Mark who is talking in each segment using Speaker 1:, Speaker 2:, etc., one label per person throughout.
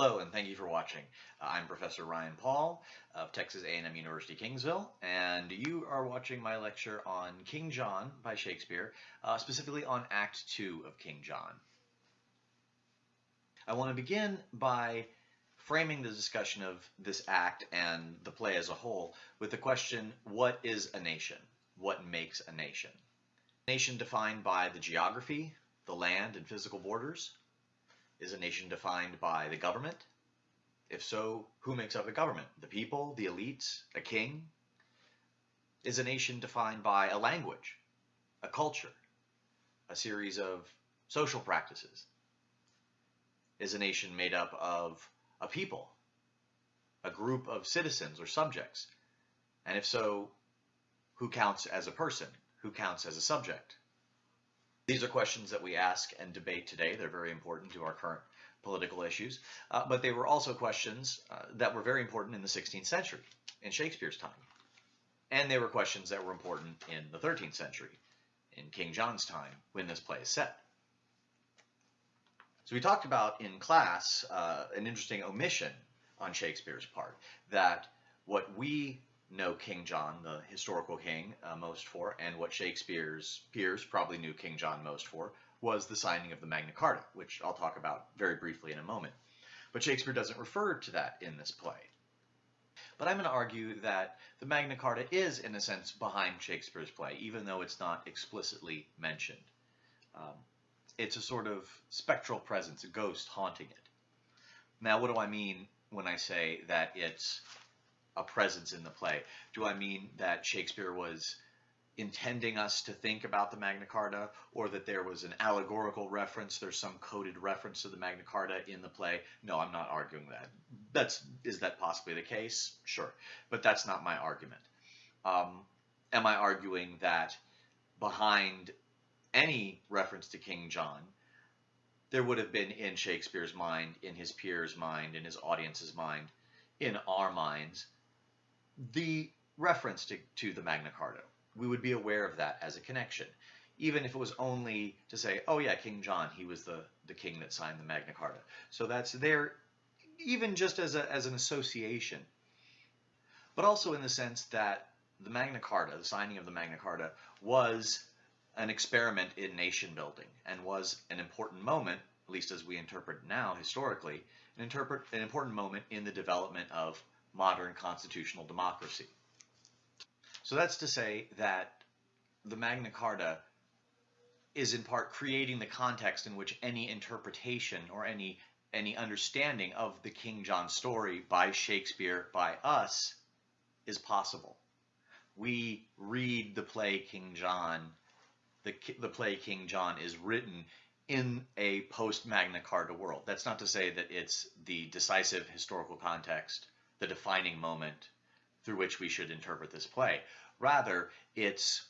Speaker 1: Hello and thank you for watching. Uh, I'm Professor Ryan Paul of Texas A&M University Kingsville and you are watching my lecture on King John by Shakespeare, uh, specifically on Act 2 of King John. I want to begin by framing the discussion of this act and the play as a whole with the question, what is a nation? What makes a nation? A nation defined by the geography, the land and physical borders, is a nation defined by the government? If so, who makes up the government? The people, the elites, a king? Is a nation defined by a language, a culture, a series of social practices? Is a nation made up of a people, a group of citizens or subjects? And if so, who counts as a person? Who counts as a subject? These are questions that we ask and debate today. They're very important to our current political issues, uh, but they were also questions uh, that were very important in the 16th century, in Shakespeare's time. And they were questions that were important in the 13th century, in King John's time, when this play is set. So we talked about in class uh, an interesting omission on Shakespeare's part, that what we know King John, the historical king, uh, most for, and what Shakespeare's peers probably knew King John most for, was the signing of the Magna Carta, which I'll talk about very briefly in a moment. But Shakespeare doesn't refer to that in this play. But I'm going to argue that the Magna Carta is, in a sense, behind Shakespeare's play, even though it's not explicitly mentioned. Um, it's a sort of spectral presence, a ghost haunting it. Now, what do I mean when I say that it's a presence in the play. Do I mean that Shakespeare was intending us to think about the Magna Carta or that there was an allegorical reference, there's some coded reference to the Magna Carta in the play? No, I'm not arguing that. That's is that possibly the case? Sure. But that's not my argument. Um, am I arguing that behind any reference to King John, there would have been in Shakespeare's mind, in his peers' mind, in his audience's mind, in our minds, the reference to, to the Magna Carta. We would be aware of that as a connection, even if it was only to say, oh yeah, King John, he was the, the king that signed the Magna Carta. So that's there even just as, a, as an association, but also in the sense that the Magna Carta, the signing of the Magna Carta, was an experiment in nation building and was an important moment, at least as we interpret now historically, an, interpret, an important moment in the development of modern constitutional democracy. So that's to say that the Magna Carta is in part creating the context in which any interpretation or any any understanding of the King John story by Shakespeare by us is possible. We read the play King John, the, the play King John is written in a post Magna Carta world. That's not to say that it's the decisive historical context the defining moment through which we should interpret this play. Rather, it's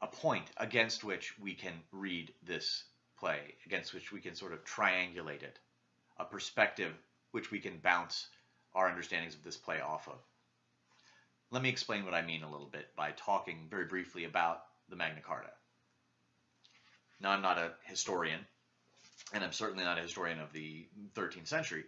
Speaker 1: a point against which we can read this play, against which we can sort of triangulate it, a perspective which we can bounce our understandings of this play off of. Let me explain what I mean a little bit by talking very briefly about the Magna Carta. Now, I'm not a historian, and I'm certainly not a historian of the 13th century,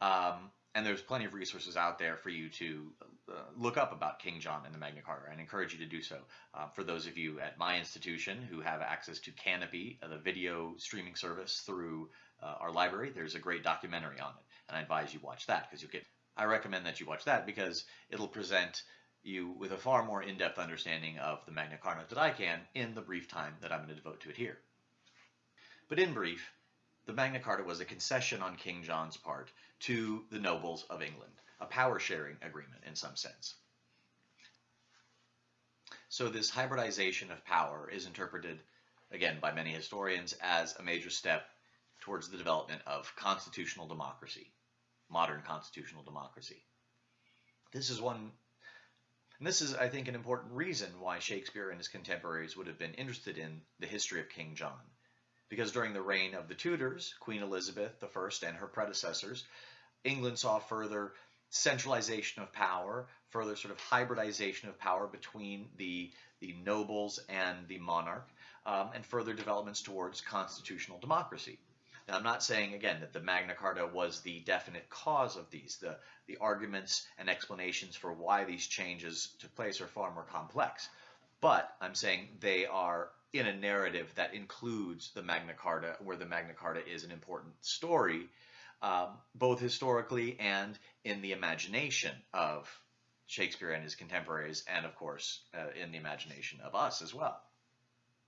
Speaker 1: um, and there's plenty of resources out there for you to uh, look up about King John and the Magna Carta. I encourage you to do so. Uh, for those of you at my institution who have access to Kanopy, uh, the video streaming service through uh, our library, there's a great documentary on it, and I advise you watch that because you'll get. I recommend that you watch that because it'll present you with a far more in-depth understanding of the Magna Carta that I can in the brief time that I'm going to devote to it here. But in brief, the Magna Carta was a concession on King John's part to the nobles of England, a power sharing agreement in some sense. So this hybridization of power is interpreted, again, by many historians as a major step towards the development of constitutional democracy, modern constitutional democracy. This is one, and this is, I think, an important reason why Shakespeare and his contemporaries would have been interested in the history of King John because during the reign of the Tudors, Queen Elizabeth I and her predecessors, England saw further centralization of power, further sort of hybridization of power between the, the nobles and the monarch, um, and further developments towards constitutional democracy. Now, I'm not saying, again, that the Magna Carta was the definite cause of these. The, the arguments and explanations for why these changes took place are far more complex. But I'm saying they are in a narrative that includes the Magna Carta, where the Magna Carta is an important story, um, both historically and in the imagination of Shakespeare and his contemporaries, and of course, uh, in the imagination of us as well.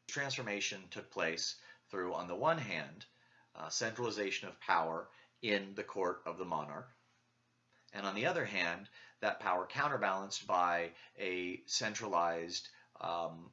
Speaker 1: Transformation took place through, on the one hand, uh, centralization of power in the court of the monarch, and on the other hand, that power counterbalanced by a centralized um,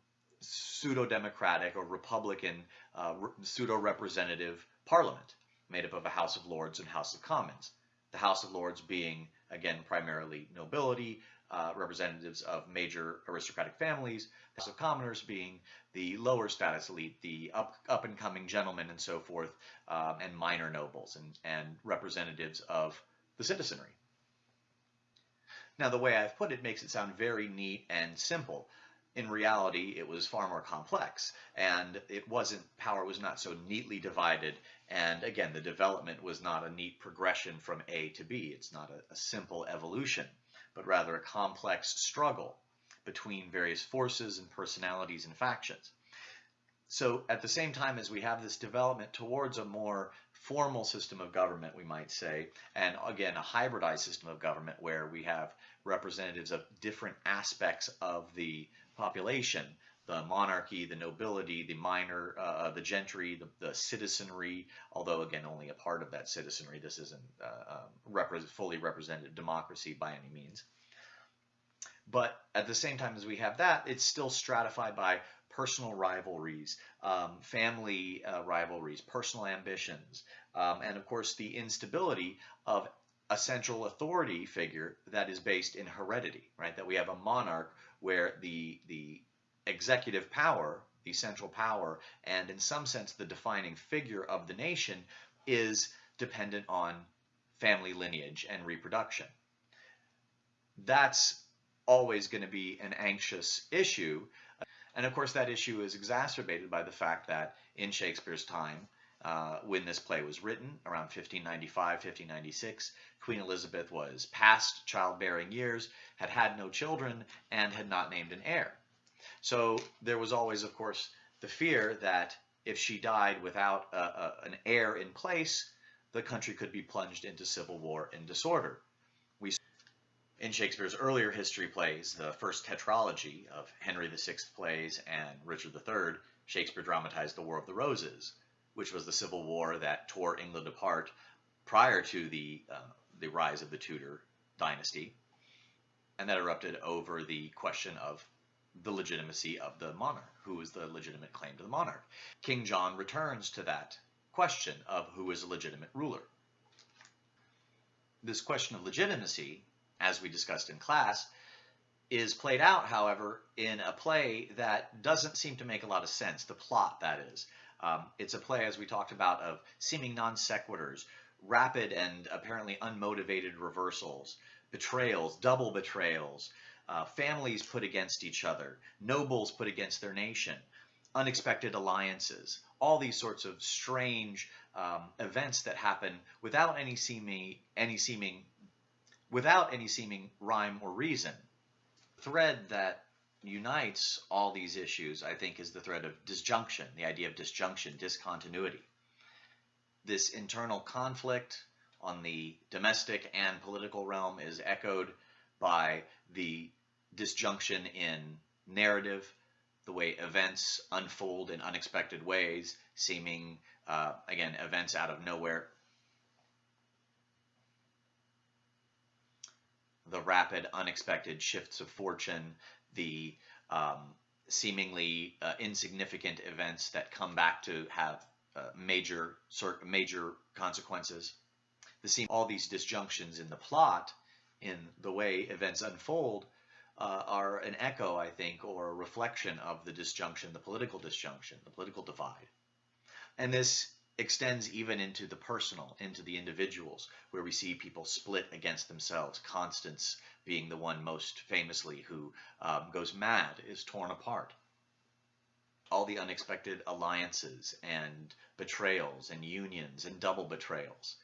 Speaker 1: pseudo-democratic or republican uh, pseudo-representative parliament made up of a House of Lords and House of Commons. The House of Lords being, again, primarily nobility, uh, representatives of major aristocratic families, the House of Commoners being the lower status elite, the up, up and coming gentlemen and so forth, um, and minor nobles and, and representatives of the citizenry. Now, the way I've put it makes it sound very neat and simple. In reality, it was far more complex, and it wasn't, power was not so neatly divided, and again, the development was not a neat progression from A to B. It's not a, a simple evolution but rather a complex struggle between various forces and personalities and factions. So at the same time as we have this development towards a more formal system of government, we might say, and again, a hybridized system of government where we have representatives of different aspects of the population, the monarchy, the nobility, the minor, uh, the gentry, the, the, citizenry, although again only a part of that citizenry. This isn't uh, um, repre fully representative democracy by any means. But at the same time as we have that, it's still stratified by personal rivalries, um, family uh, rivalries, personal ambitions, um, and of course the instability of a central authority figure that is based in heredity, right? That we have a monarch where the the executive power, the central power, and in some sense the defining figure of the nation is dependent on family lineage and reproduction. That's always going to be an anxious issue. And of course, that issue is exacerbated by the fact that in Shakespeare's time, uh, when this play was written, around 1595, 1596, Queen Elizabeth was past childbearing years, had had no children, and had not named an heir. So there was always, of course, the fear that if she died without a, a, an heir in place, the country could be plunged into civil war and disorder. We in Shakespeare's earlier history plays, the first tetralogy of Henry VI plays and Richard III, Shakespeare dramatized the War of the Roses, which was the civil war that tore England apart prior to the uh, the rise of the Tudor dynasty, and that erupted over the question of the legitimacy of the monarch. Who is the legitimate claim to the monarch? King John returns to that question of who is a legitimate ruler. This question of legitimacy, as we discussed in class, is played out, however, in a play that doesn't seem to make a lot of sense, the plot, that is. Um, it's a play, as we talked about, of seeming non sequiturs, rapid and apparently unmotivated reversals, betrayals, double betrayals, uh, families put against each other, nobles put against their nation, unexpected alliances, all these sorts of strange um, events that happen without any seeming, any seeming, without any seeming rhyme or reason. Thread that unites all these issues, I think, is the thread of disjunction, the idea of disjunction, discontinuity. This internal conflict on the domestic and political realm is echoed by the disjunction in narrative, the way events unfold in unexpected ways, seeming, uh, again, events out of nowhere. The rapid, unexpected shifts of fortune, the um, seemingly uh, insignificant events that come back to have uh, major sort major consequences. The seem all these disjunctions in the plot, in the way events unfold, uh, are an echo, I think, or a reflection of the disjunction, the political disjunction, the political divide. And this extends even into the personal, into the individuals, where we see people split against themselves. Constance being the one most famously who um, goes mad, is torn apart. all the unexpected alliances and betrayals and unions and double betrayals.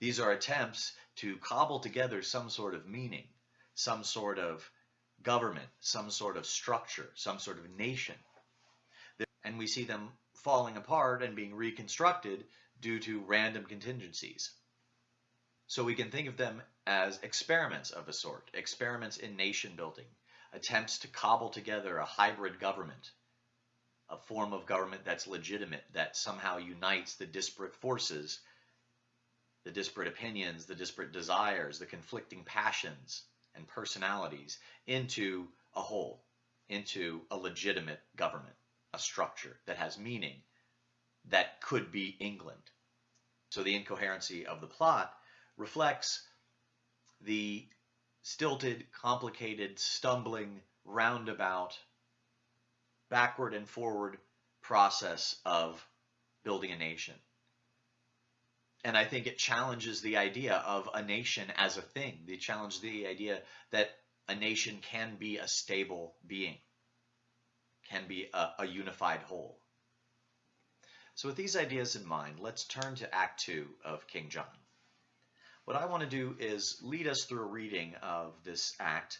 Speaker 1: These are attempts to cobble together some sort of meaning, some sort of government, some sort of structure, some sort of nation. And we see them falling apart and being reconstructed due to random contingencies. So we can think of them as experiments of a sort, experiments in nation building, attempts to cobble together a hybrid government, a form of government that's legitimate, that somehow unites the disparate forces, the disparate opinions, the disparate desires, the conflicting passions and personalities into a whole, into a legitimate government, a structure that has meaning, that could be England. So the incoherency of the plot reflects the stilted, complicated, stumbling, roundabout, backward and forward process of building a nation. And I think it challenges the idea of a nation as a thing. They challenge the idea that a nation can be a stable being, can be a, a unified whole. So with these ideas in mind, let's turn to Act 2 of King John. What I want to do is lead us through a reading of this act,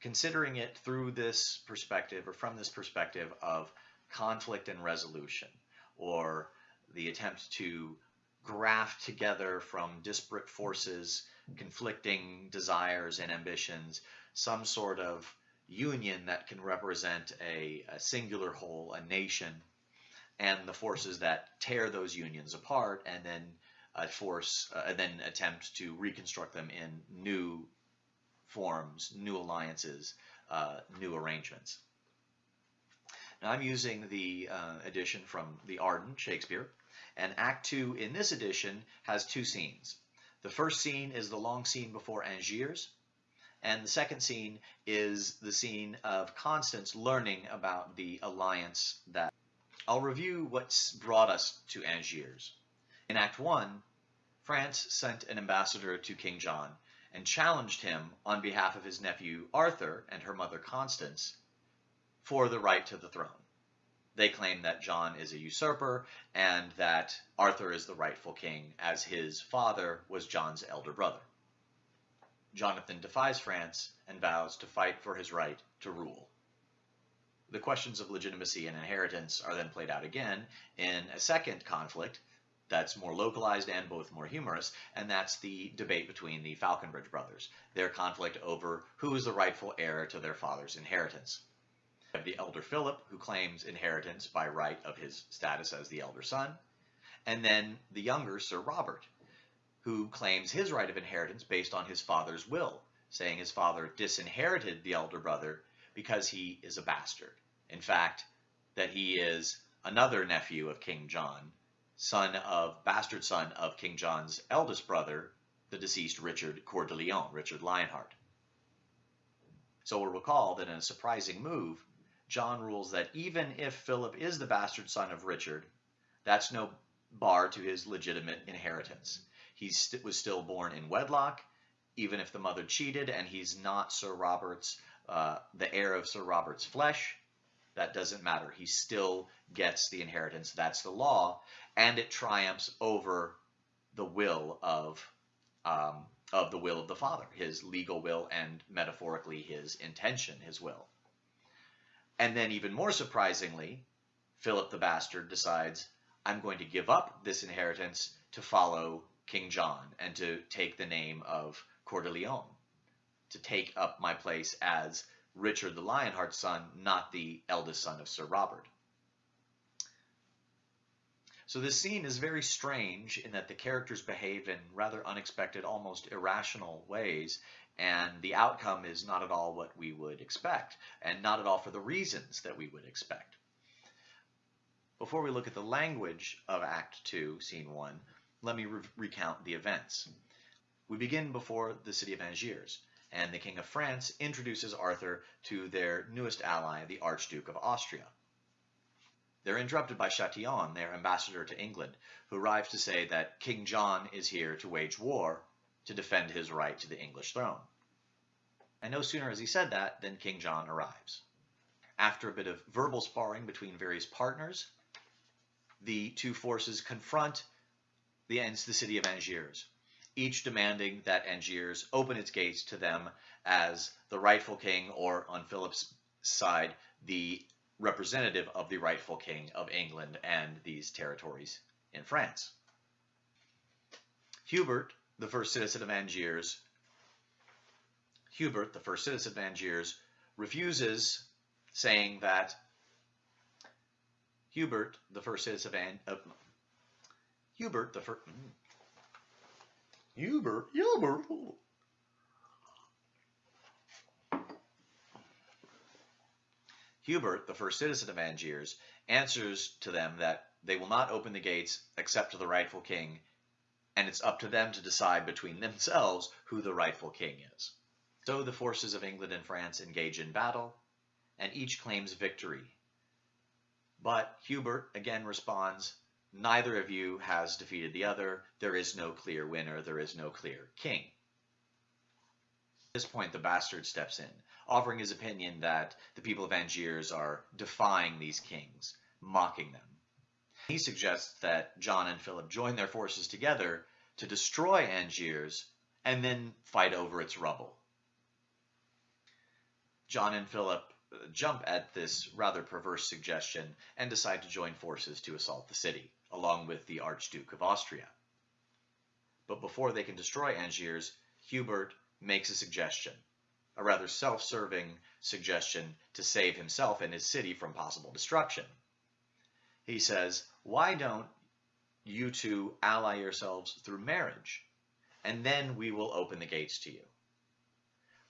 Speaker 1: considering it through this perspective or from this perspective of conflict and resolution, or the attempt to graft together from disparate forces, conflicting desires and ambitions, some sort of union that can represent a, a singular whole, a nation, and the forces that tear those unions apart and then uh, force uh, and then attempt to reconstruct them in new forms, new alliances, uh, new arrangements. Now I'm using the uh, edition from the Arden, Shakespeare, and Act 2 in this edition has two scenes. The first scene is the long scene before Angiers, and the second scene is the scene of Constance learning about the alliance that I'll review what's brought us to Angiers. In Act 1, France sent an ambassador to King John and challenged him on behalf of his nephew Arthur and her mother Constance for the right to the throne. They claim that John is a usurper and that Arthur is the rightful king as his father was John's elder brother. Jonathan defies France and vows to fight for his right to rule. The questions of legitimacy and inheritance are then played out again in a second conflict that's more localized and both more humorous, and that's the debate between the Faulconbridge brothers, their conflict over who is the rightful heir to their father's inheritance. We have the elder Philip, who claims inheritance by right of his status as the elder son, and then the younger Sir Robert, who claims his right of inheritance based on his father's will, saying his father disinherited the elder brother because he is a bastard. In fact, that he is another nephew of King John, son of bastard son of King John's eldest brother, the deceased Richard Coeur de Lion, Richard Lionheart. So we'll recall that in a surprising move, John rules that even if Philip is the bastard son of Richard, that's no bar to his legitimate inheritance. He st was still born in wedlock, even if the mother cheated, and he's not Sir Robert's uh, the heir of Sir Robert's flesh, that doesn't matter. He still gets the inheritance. That's the law, and it triumphs over the will of um, of the will of the father, his legal will, and metaphorically his intention, his will. And then, even more surprisingly, Philip the bastard decides, I'm going to give up this inheritance to follow King John and to take the name of Coeur de Lion to take up my place as Richard the Lionheart's son, not the eldest son of Sir Robert. So this scene is very strange in that the characters behave in rather unexpected, almost irrational ways, and the outcome is not at all what we would expect, and not at all for the reasons that we would expect. Before we look at the language of Act 2, Scene 1, let me re recount the events. We begin before the city of Angiers and the King of France introduces Arthur to their newest ally, the Archduke of Austria. They're interrupted by Chatillon, their ambassador to England, who arrives to say that King John is here to wage war to defend his right to the English throne. And no sooner has he said that than King John arrives. after a bit of verbal sparring between various partners, the two forces confront the, the city of Angiers, each demanding that Angiers open its gates to them as the rightful king, or on Philip's side, the representative of the rightful king of England and these territories in France. Hubert, the first citizen of Angiers, Hubert, the first citizen of Angiers, refuses, saying that Hubert, the first citizen of uh, Hubert, the first mm, Hubert, Hubert. Hubert, the first citizen of Angiers, answers to them that they will not open the gates except to the rightful king, and it's up to them to decide between themselves who the rightful king is. So the forces of England and France engage in battle, and each claims victory. But Hubert again responds, neither of you has defeated the other, there is no clear winner, there is no clear king. At this point, the bastard steps in, offering his opinion that the people of Angiers are defying these kings, mocking them. He suggests that John and Philip join their forces together to destroy Angiers and then fight over its rubble. John and Philip uh, jump at this rather perverse suggestion and decide to join forces to assault the city, along with the Archduke of Austria. But before they can destroy Angiers, Hubert makes a suggestion, a rather self-serving suggestion to save himself and his city from possible destruction. He says, why don't you two ally yourselves through marriage, and then we will open the gates to you.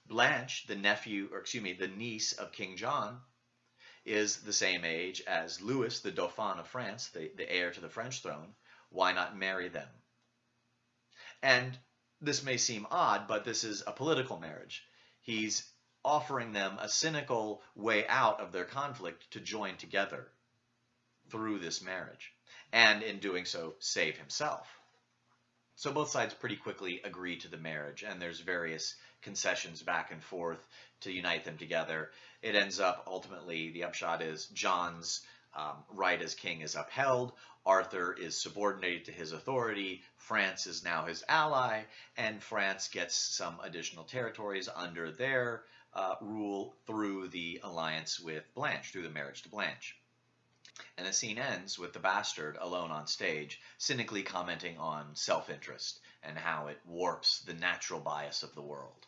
Speaker 1: Blanche, the nephew, or excuse me, the niece of King John, is the same age as Louis, the Dauphin of France, the, the heir to the French throne. Why not marry them? And this may seem odd, but this is a political marriage. He's offering them a cynical way out of their conflict to join together through this marriage, and in doing so, save himself. So both sides pretty quickly agree to the marriage, and there's various concessions back and forth to unite them together. It ends up ultimately, the upshot is John's um, right as king is upheld, Arthur is subordinated to his authority, France is now his ally, and France gets some additional territories under their uh, rule through the alliance with Blanche, through the marriage to Blanche. And the scene ends with the bastard alone on stage, cynically commenting on self-interest and how it warps the natural bias of the world.